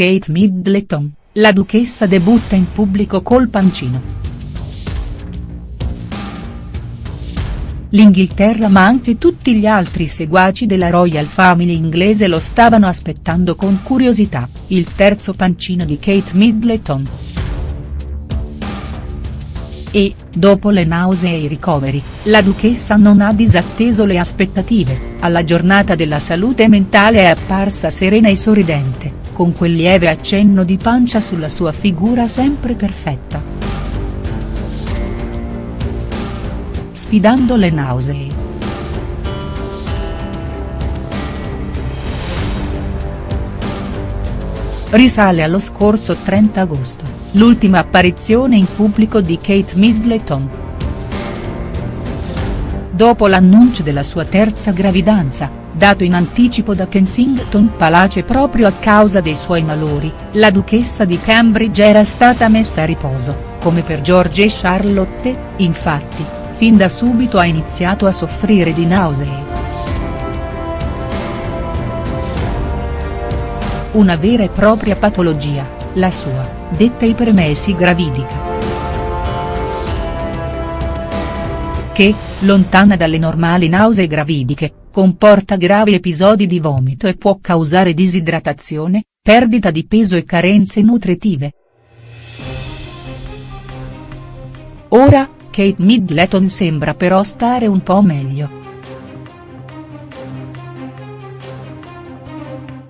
Kate Middleton, la duchessa debutta in pubblico col pancino. L'Inghilterra ma anche tutti gli altri seguaci della Royal Family inglese lo stavano aspettando con curiosità, il terzo pancino di Kate Middleton. E, dopo le nausee e i ricoveri, la duchessa non ha disatteso le aspettative, alla giornata della salute mentale è apparsa serena e sorridente, con quel lieve accenno di pancia sulla sua figura sempre perfetta. sfidando le nausee. Risale allo scorso 30 agosto, l'ultima apparizione in pubblico di Kate Middleton. Dopo l'annuncio della sua terza gravidanza, dato in anticipo da Kensington Palace proprio a causa dei suoi malori, la duchessa di Cambridge era stata messa a riposo, come per George e Charlotte, infatti, fin da subito ha iniziato a soffrire di nausee. Una vera e propria patologia, la sua, detta ipermesi gravidica. Che, lontana dalle normali nausee gravidiche, comporta gravi episodi di vomito e può causare disidratazione, perdita di peso e carenze nutritive. Ora, Kate Middleton sembra però stare un po' meglio.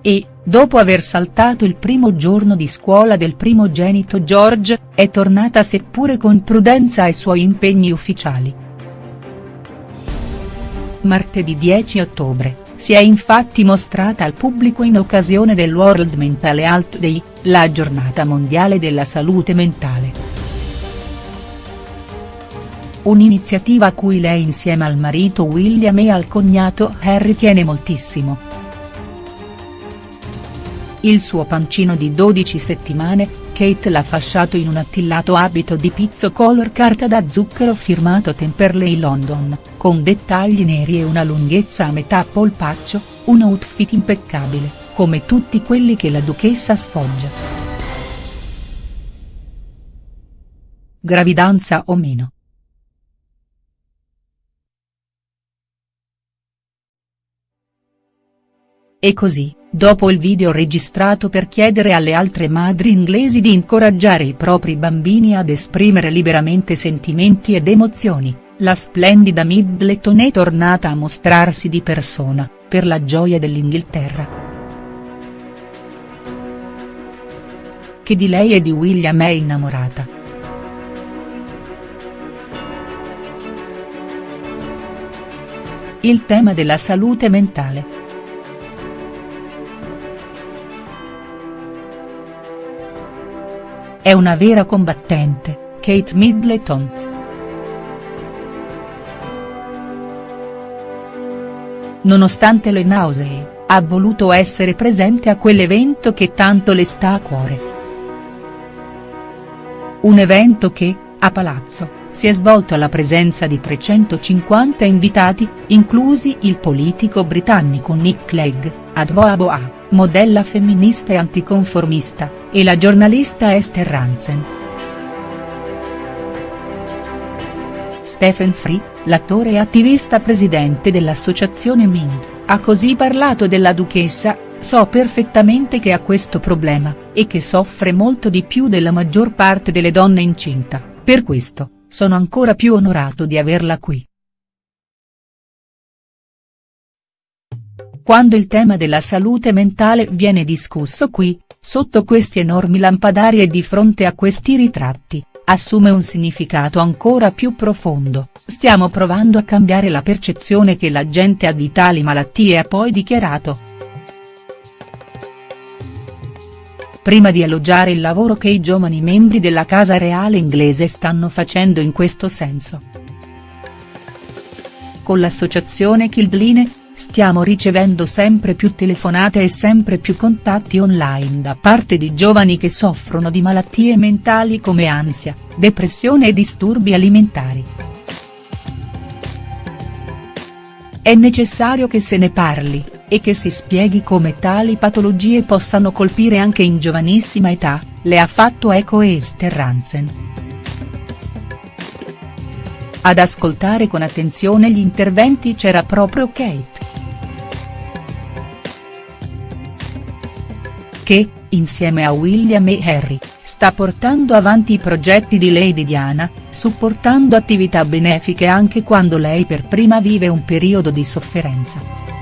E, dopo aver saltato il primo giorno di scuola del primogenito George, è tornata seppure con prudenza ai suoi impegni ufficiali. Martedì 10 ottobre, si è infatti mostrata al pubblico in occasione del World Mental Health Day, la giornata mondiale della salute mentale. Un'iniziativa a cui lei insieme al marito William e al cognato Harry tiene moltissimo. Il suo pancino di 12 settimane, Kate l'ha fasciato in un attillato abito di pizzo color carta da zucchero firmato Temperley London, con dettagli neri e una lunghezza a metà polpaccio, un outfit impeccabile, come tutti quelli che la duchessa sfoggia. Gravidanza o meno. E così, dopo il video registrato per chiedere alle altre madri inglesi di incoraggiare i propri bambini ad esprimere liberamente sentimenti ed emozioni, la splendida Middleton è tornata a mostrarsi di persona, per la gioia dell'Inghilterra. Che di lei e di William è innamorata. Il tema della salute mentale. È una vera combattente, Kate Middleton. Nonostante le nausee, ha voluto essere presente a quell'evento che tanto le sta a cuore. Un evento che, a Palazzo, si è svolto alla presenza di 350 invitati, inclusi il politico britannico Nick Clegg, Advoa modella femminista e anticonformista, e la giornalista Esther Rantzen. Stephen Free, l'attore e attivista presidente dell'associazione Mint, ha così parlato della duchessa, so perfettamente che ha questo problema, e che soffre molto di più della maggior parte delle donne incinta, per questo, sono ancora più onorato di averla qui. Quando il tema della salute mentale viene discusso qui, sotto questi enormi lampadari e di fronte a questi ritratti, assume un significato ancora più profondo, stiamo provando a cambiare la percezione che la gente ha di tali malattie ha poi dichiarato. Prima di elogiare il lavoro che i giovani membri della Casa Reale inglese stanno facendo in questo senso. Con l'associazione Kildline, stiamo ricevendo sempre più telefonate e sempre più contatti online da parte di giovani che soffrono di malattie mentali come ansia, depressione e disturbi alimentari. È necessario che se ne parli, e che si spieghi come tali patologie possano colpire anche in giovanissima età, le ha fatto eco Esther Ranzen. Ad ascoltare con attenzione gli interventi c'era proprio Kate. Che, insieme a William e Harry, sta portando avanti i progetti di Lady Diana, supportando attività benefiche anche quando lei per prima vive un periodo di sofferenza.